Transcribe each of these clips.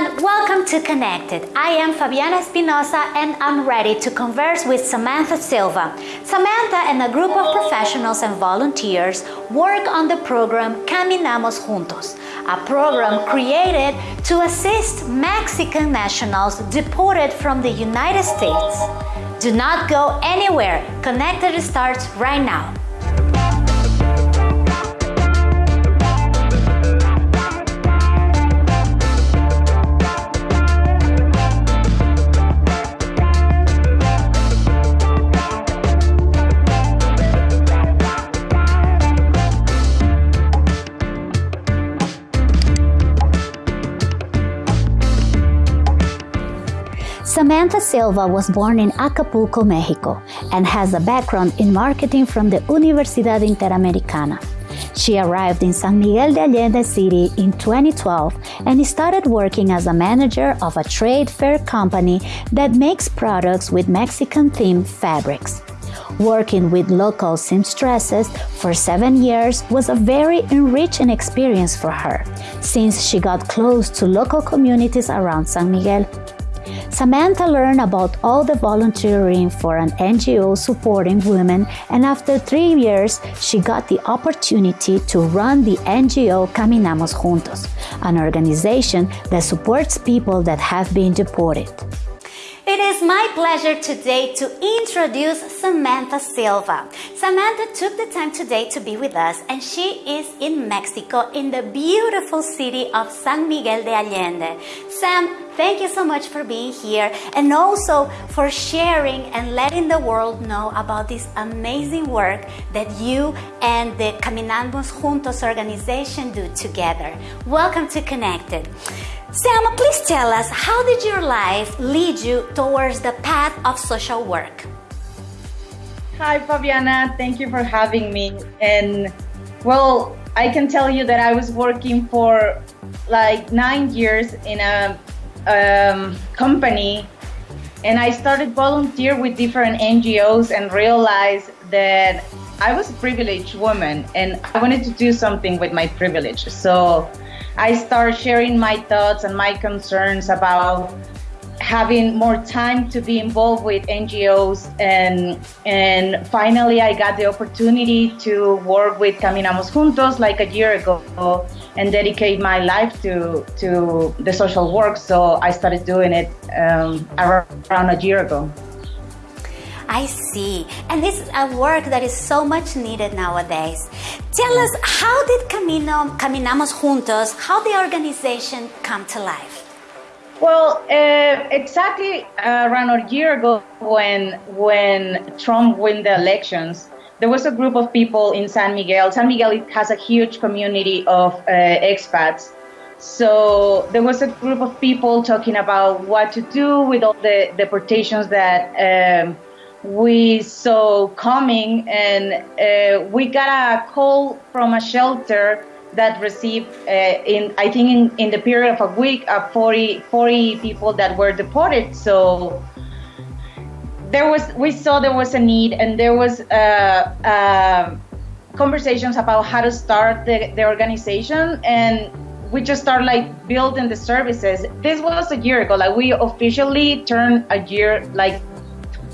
everyone, welcome to Connected. I am Fabiana Espinosa and I'm ready to converse with Samantha Silva. Samantha and a group of professionals and volunteers work on the program Caminamos Juntos, a program created to assist Mexican nationals deported from the United States. Do not go anywhere. Connected starts right now. Samantha Silva was born in Acapulco, Mexico, and has a background in marketing from the Universidad Interamericana. She arrived in San Miguel de Allende City in 2012 and started working as a manager of a trade fair company that makes products with Mexican themed fabrics. Working with local seamstresses for seven years was a very enriching experience for her, since she got close to local communities around San Miguel. Samantha learned about all the volunteering for an NGO supporting women, and after three years, she got the opportunity to run the NGO Caminamos Juntos, an organization that supports people that have been deported. It is my pleasure today to introduce Samantha Silva. Samantha took the time today to be with us and she is in Mexico in the beautiful city of San Miguel de Allende. Sam, thank you so much for being here and also for sharing and letting the world know about this amazing work that you and the Caminamos Juntos organization do together. Welcome to Connected. Sam, please tell us how did your life lead you towards the path of social work? Hi, Fabiana. Thank you for having me. And well, I can tell you that I was working for like nine years in a um, company, and I started volunteer with different NGOs and realized that I was a privileged woman and I wanted to do something with my privilege. So I started sharing my thoughts and my concerns about having more time to be involved with NGOs and and finally I got the opportunity to work with Caminamos Juntos like a year ago and dedicate my life to to the social work so I started doing it um, around a year ago. I see. And this is a work that is so much needed nowadays. Tell us, how did Camino, Caminamos Juntos, how the organization come to life? Well, uh, exactly uh, around a year ago, when when Trump won the elections, there was a group of people in San Miguel. San Miguel has a huge community of uh, expats. So there was a group of people talking about what to do with all the deportations that um, we saw coming, and uh, we got a call from a shelter that received, uh, in I think in, in the period of a week, uh, 40, 40 people that were deported. So there was, we saw there was a need, and there was uh, uh, conversations about how to start the, the organization, and we just started like building the services. This was a year ago. Like we officially turned a year like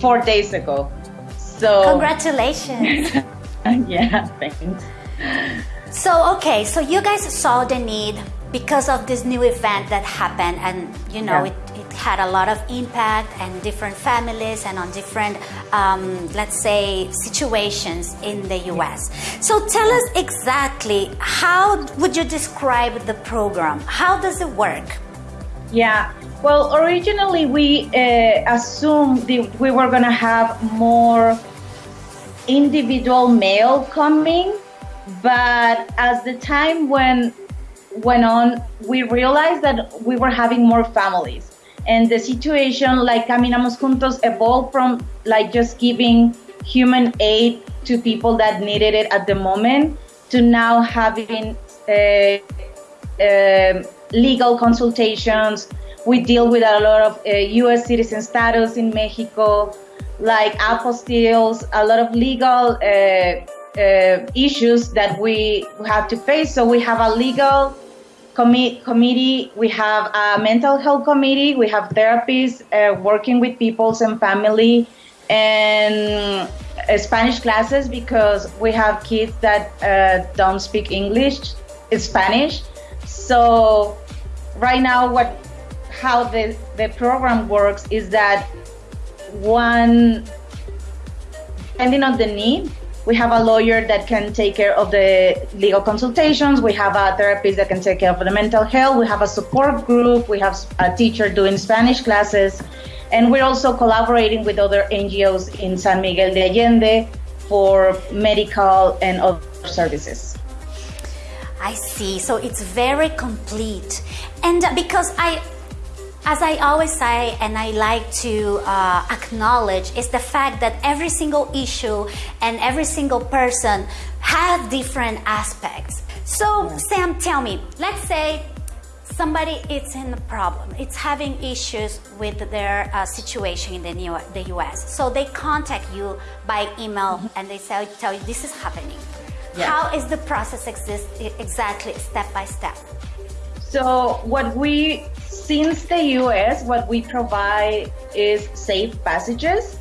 four days ago. So congratulations. yeah, thanks. So okay, so you guys saw the need because of this new event that happened, and you know yeah. it, it had a lot of impact and different families and on different, um, let's say, situations in the U.S. So tell us exactly how would you describe the program? How does it work? Yeah, well, originally we uh, assumed that we were going to have more individual male coming, but as the time went went on, we realized that we were having more families, and the situation like Caminamos Juntos evolved from like just giving human aid to people that needed it at the moment to now having uh, uh, legal consultations we deal with a lot of uh, U.S. citizen status in Mexico, like apostilles, a lot of legal uh, uh, issues that we have to face. So we have a legal commi- committee, we have a mental health committee, we have therapists uh, working with peoples and family, and uh, Spanish classes because we have kids that uh, don't speak English, Spanish. So right now, what how the the program works is that one depending on the need we have a lawyer that can take care of the legal consultations. We have a therapist that can take care of the mental health. We have a support group. We have a teacher doing Spanish classes. And we're also collaborating with other NGOs in San Miguel de Allende for medical and other services. I see. So it's very complete. And because I as I always say, and I like to uh, acknowledge, is the fact that every single issue and every single person have different aspects. So, yeah. Sam, tell me, let's say somebody is in a problem, it's having issues with their uh, situation in the, New, the US. So they contact you by email mm-hmm. and they say, tell you this is happening. Yeah. How is the process exist exactly step by step? So what we since the US, what we provide is safe passages.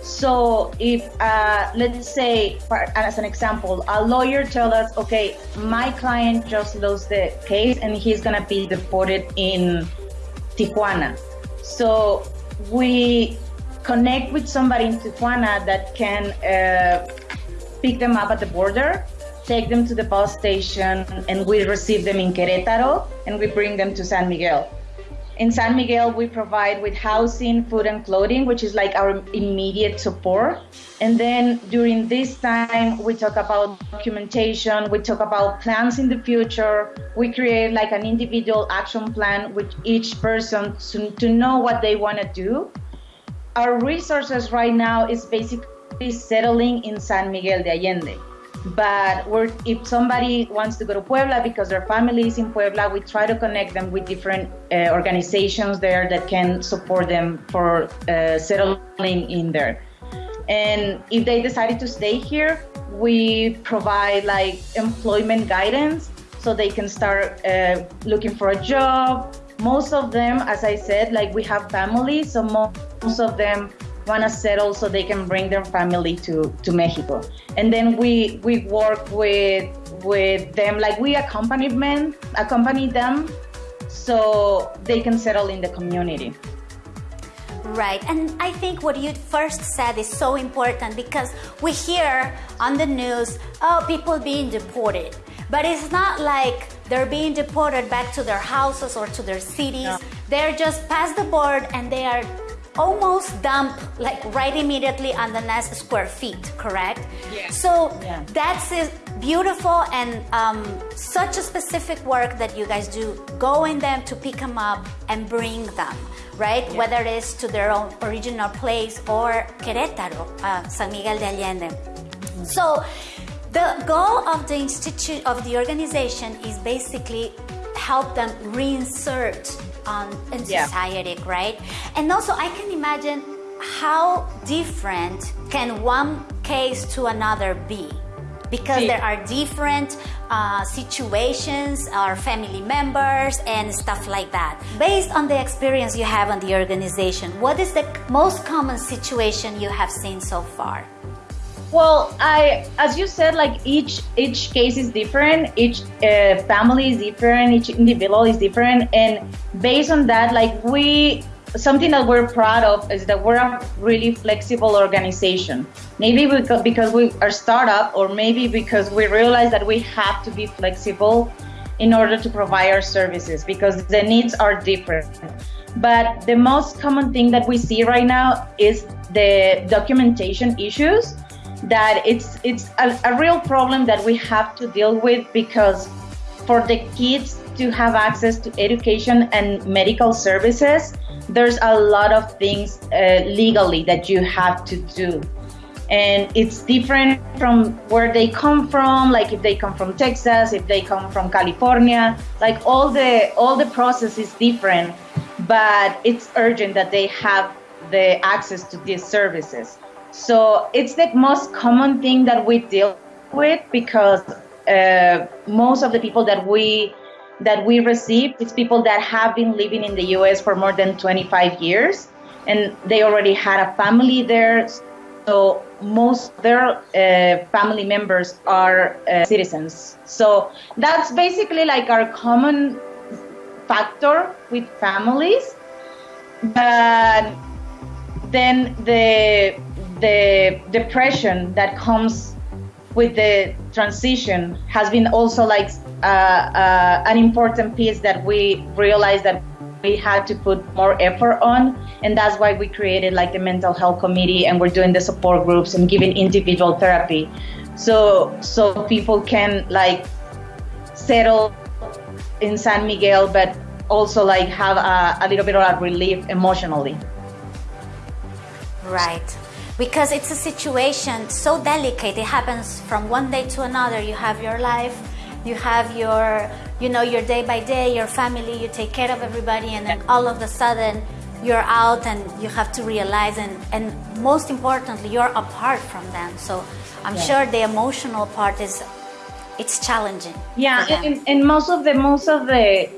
So if, uh, let's say, for, as an example, a lawyer tells us, okay, my client just lost the case and he's going to be deported in Tijuana. So we connect with somebody in Tijuana that can uh, pick them up at the border, take them to the bus station, and we receive them in Querétaro and we bring them to San Miguel. In San Miguel, we provide with housing, food, and clothing, which is like our immediate support. And then during this time, we talk about documentation, we talk about plans in the future. We create like an individual action plan with each person to, to know what they want to do. Our resources right now is basically settling in San Miguel de Allende but if somebody wants to go to Puebla because their family is in Puebla, we try to connect them with different uh, organizations there that can support them for uh, settling in there. And if they decided to stay here, we provide like employment guidance so they can start uh, looking for a job. Most of them, as I said, like we have families, so most of them want to settle so they can bring their family to, to Mexico. And then we we work with with them like we accompany them accompany them so they can settle in the community. Right, and I think what you first said is so important because we hear on the news, oh, people being deported. But it's not like they're being deported back to their houses or to their cities. No. They're just past the board and they are almost dump like right immediately on the next square feet, correct? Yeah. So yeah. that's beautiful and um, such a specific work that you guys do, going them to pick them up and bring them, right? Yeah. Whether it's to their own original place or Querétaro, uh, San Miguel de Allende. Mm-hmm. So the goal of the institute of the organization is basically help them reinsert on in yeah. society, right? And also, I can imagine how different can one case to another be because there are different uh, situations or family members and stuff like that. Based on the experience you have on the organization, what is the most common situation you have seen so far? Well, I, as you said, like each each case is different, each uh, family is different, each individual is different, and based on that, like we something that we're proud of is that we're a really flexible organization. Maybe because, because we are startup, or maybe because we realize that we have to be flexible in order to provide our services because the needs are different. But the most common thing that we see right now is the documentation issues that it's it's a, a real problem that we have to deal with because for the kids to have access to education and medical services, there's a lot of things uh, legally that you have to do. And it's different from where they come from, like if they come from Texas, if they come from California, like all the all the process is different, but it's urgent that they have the access to these services. So it's the most common thing that we deal with because uh, most of the people that we that we receive is people that have been living in the US for more than 25 years and they already had a family there. So most their uh, family members are uh, citizens. So that's basically like our common factor with families. But then the the depression that comes with the transition has been also like uh, uh, an important piece that we realized that we had to put more effort on. And that's why we created like the mental health committee and we're doing the support groups and giving individual therapy. So so people can like settle in san miguel but also like have a, a little bit of a relief emotionally. Right because it's a situation so delicate it happens from one day to another. You have your life you have your you know your day by day your family you take care of everybody and then all of a sudden you're out and you have to realize and, and most importantly you're apart from them. So i'm yeah. sure the emotional part is it's challenging yeah and, and most of the most of the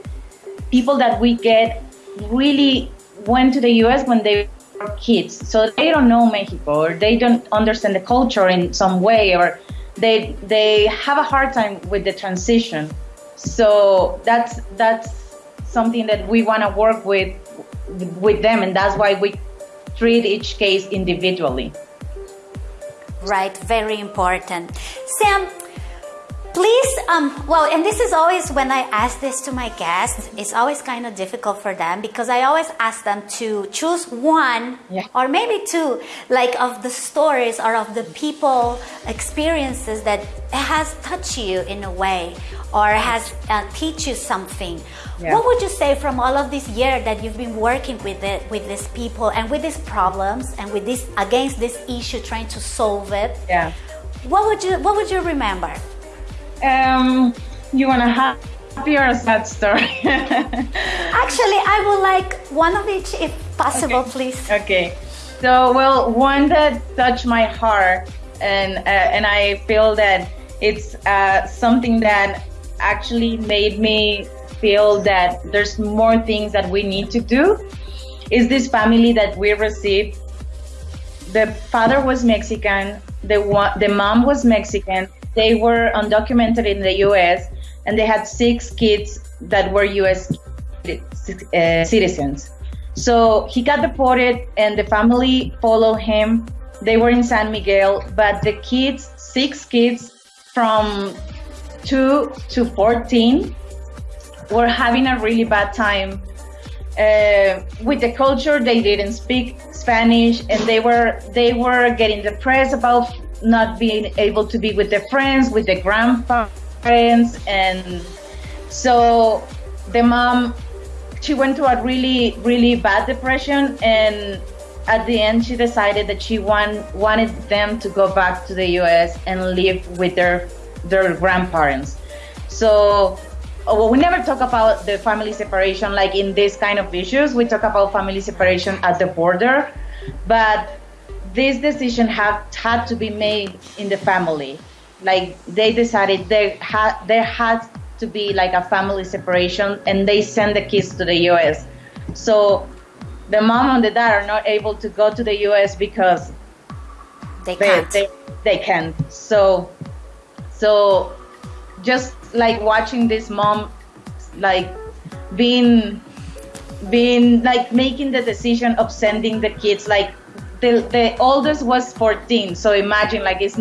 people that we get really went to the us when they kids so they don't know mexico or they don't understand the culture in some way or they they have a hard time with the transition. So that's that's something that we want to work with with them, and that's why we treat each case individually. Right, very important. Sam, Please, um, well, and this is always when I ask this to my guests, it's always kind of difficult for them because I always ask them to choose one yeah. or maybe two, like of the stories or of the people experiences that has touched you in a way or has uh, teach you something. Yeah. What would you say from all of this year that you've been working with it, with these people and with these problems and with this against this issue, trying to solve it? Yeah. What would you What would you remember? Um, you want a happy or a sad story? Actually, I would like one of each if possible, okay. please. Okay. So, well, one that touched my heart, and uh, and I feel that it's uh, something that actually made me feel that there's more things that we need to do. Is this family that we received? The father was Mexican. The one, the mom was Mexican they were undocumented in the US and they had six kids that were US uh, citizens. So he got deported and the family followed him. They were in San Miguel, but the kids, six kids from 2 to 14, were having a really bad time uh, with the culture. They didn't speak Spanish, and they were they were getting depressed about not being able to be with their friends, with their grandparents. And so the mom, she went to a really, really bad depression. And at the end, she decided that she want, wanted them to go back to the US and live with their, their grandparents. So oh, well, we never talk about the family separation like in this kind of issues. We talk about family separation at the border. But this decision have had to be made in the family. Like they decided there had there had to be like a family separation, and they send the kids to the U.S. So the mom and the dad are not able to go to the U.S. because they can't. They, they, they can't. So so just like watching this mom like being being like making the decision of sending the kids like the the oldest was 14 so imagine like it's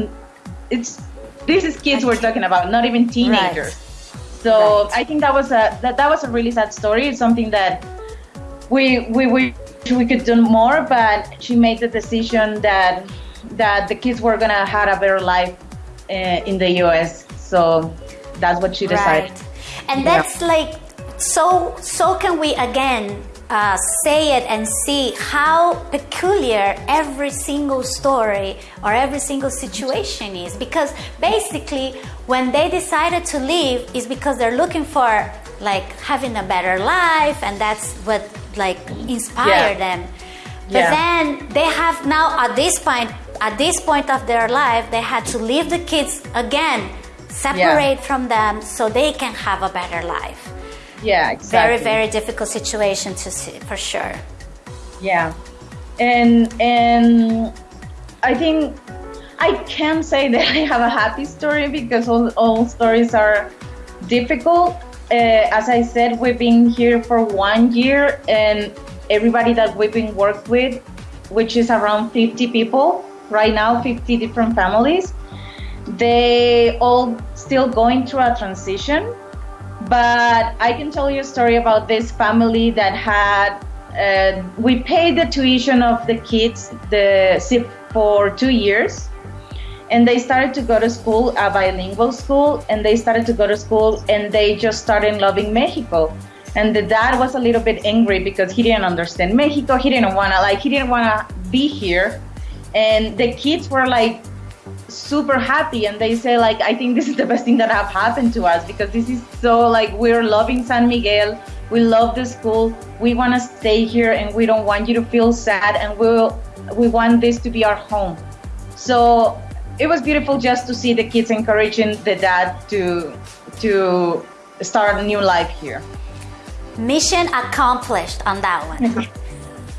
it's this is kids we're talking about not even teenagers right. so right. i think that was a that, that was a really sad story it's something that we we wish we could do more but she made the decision that that the kids were gonna have a better life uh, in the us so that's what she decided right. and that's yeah. like so so can we again uh, say it and see how peculiar every single story or every single situation is. Because basically, when they decided to leave, is because they're looking for like having a better life, and that's what like inspired yeah. them. But yeah. then they have now at this point, at this point of their life, they had to leave the kids again, separate yeah. from them, so they can have a better life. Yeah, exactly. Very, very difficult situation to see, for sure. Yeah, and and I think I can't say that I have a happy story because all, all stories are difficult. Uh, as I said, we've been here for one year, and everybody that we've been worked with, which is around 50 people right now, 50 different families, they all still going through a transition. But I can tell you a story about this family that had uh, we paid the tuition of the kids the for two years. And they started to go to school a bilingual school and they started to go to school and they just started loving mexico. And the dad was a little bit angry because he didn't understand mexico. He didn't want to like he didn't want to be here. And the kids were like super happy and they say like i think this is the best thing that have happened to us because this is so like we're loving san miguel. We love the school. We want to stay here and we don't want you to feel sad and we'll we want this to be our home. So it was beautiful just to see the kids encouraging the dad to to start a new life here. Mission accomplished on that one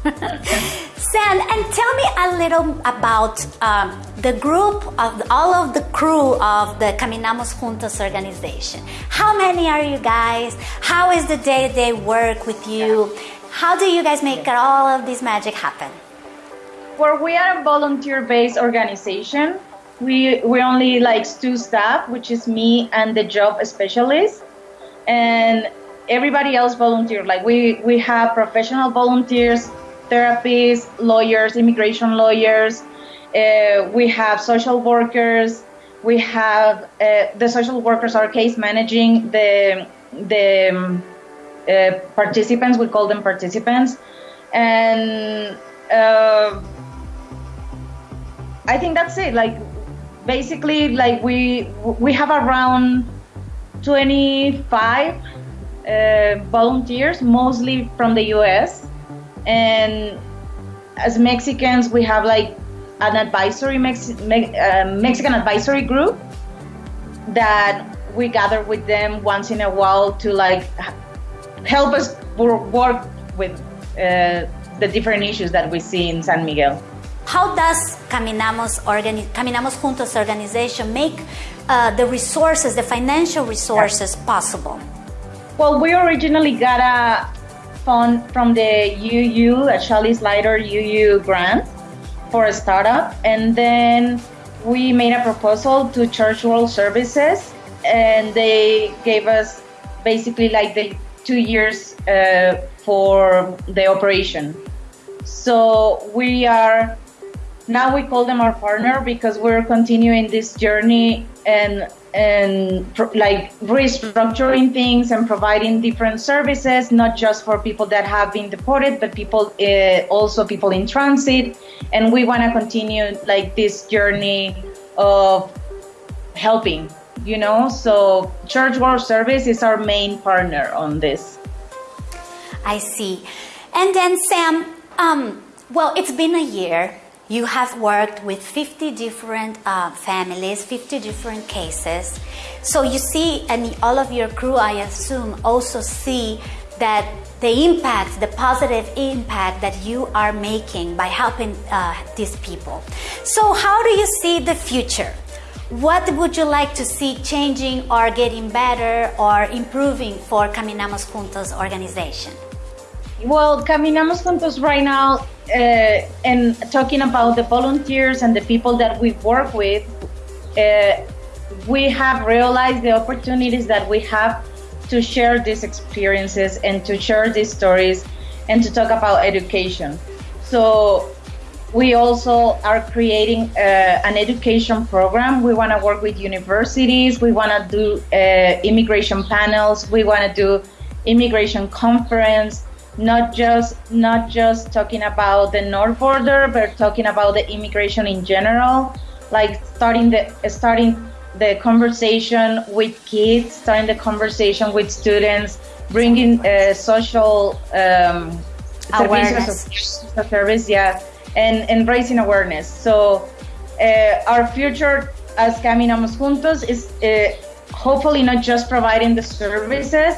And tell me a little about um, the group of all of the crew of the Caminamos Juntos organization. How many are you guys? How is the day to day work with you? How do you guys make all of this magic happen? Well, we are a volunteer based organization. We, we only like two staff, which is me and the job specialist. And everybody else volunteer. Like we, we have professional volunteers therapists, lawyers, immigration lawyers. Uh, we have social workers. We have uh, the social workers are case managing the the um, uh, participants. We call them participants, and uh, I think that's it. Like basically, like we we have around twenty five uh, volunteers, mostly from the U.S and as Mexicans, we have like an advisory Mex- Me- uh, Mexican advisory group that we gather with them once in a while to like help us work with uh, the different issues that we see in San Miguel. How does Caminamos, organi- Caminamos Juntos organization make uh, the resources, the financial resources possible? Well, we originally got a fund from the UU, a Chalice Lighter UU grant for a startup. And then we made a proposal to Church World Services, and they gave us basically like the two years uh, for the operation. So we are now we call them our partner because we're continuing this journey and and like restructuring things and providing different services, not just for people that have been deported, but people uh, also people in transit. And we want to continue like this journey of helping, you know. So Church World Service is our main partner on this. I see. And then Sam, um, well, it's been a year you have worked with 50 different uh, families, 50 different cases. So you see, and all of your crew, I assume, also see that the impact, the positive impact that you are making by helping uh, these people. So, how do you see the future? What would you like to see changing or getting better or improving for Caminamos Juntos organization? Well, Caminamos Juntos right now uh, and talking about the volunteers and the people that we work with, uh, we have realized the opportunities that we have to share these experiences and to share these stories and to talk about education. So we also are creating uh, an education program. We want to work with universities. We want to do uh, immigration panels. We want to do immigration conference not just not just talking about the north border but talking about the immigration in general like starting the starting the conversation with kids starting the conversation with students bringing uh, social um, awareness. of service yeah and and raising awareness. So uh, our future as caminamos juntos is uh, hopefully not just providing the services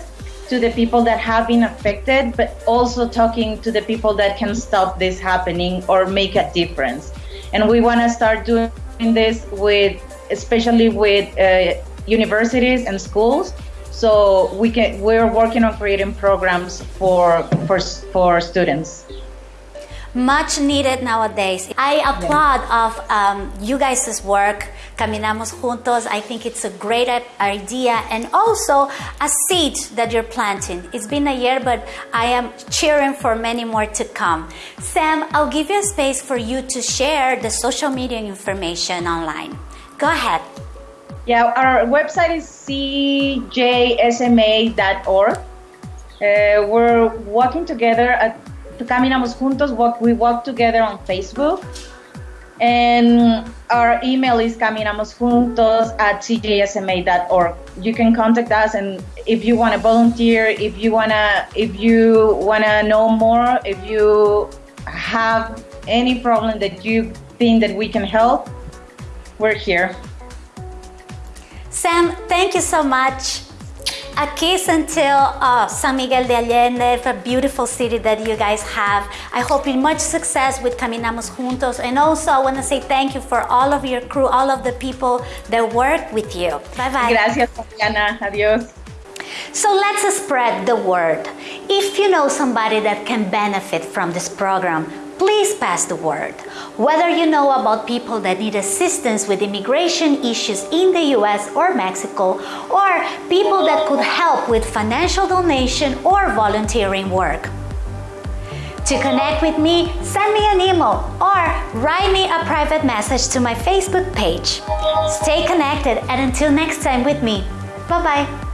to the people that have been affected, but also talking to the people that can stop this happening or make a difference. And we want to start doing this with, especially with uh, universities and schools. So we can, we're working on creating programs for for for students much needed nowadays. I applaud of um, you guys' work, Caminamos Juntos. I think it's a great idea and also a seed that you're planting. It's been a year, but I am cheering for many more to come. Sam, I'll give you a space for you to share the social media information online. Go ahead. Yeah, our website is cjsma.org. Uh, we're working together at Caminamos Juntos. Walk, we walk together on Facebook. And our email is caminamosjuntos at cjsma.org. You can contact us, and if you want to volunteer, if you wanna, if you wanna know more, if you have any problem that you think that we can help, we're here. Sam, thank you so much a kiss until uh, San Miguel de Allende, a beautiful city that you guys have. I hope you much success with Caminamos Juntos. And also I want to say thank you for all of your crew, all of the people that work with you. Bye-bye. Gracias, Diana. Adios. So let's spread the word. If you know somebody that can benefit from this program, please pass the word. Whether you know about people that need assistance with immigration issues in the US or Mexico, or people that could help with financial donation or volunteering work. To connect with me, send me an email or write me a private message to my Facebook page. Stay connected and until next time with me. Bye-bye.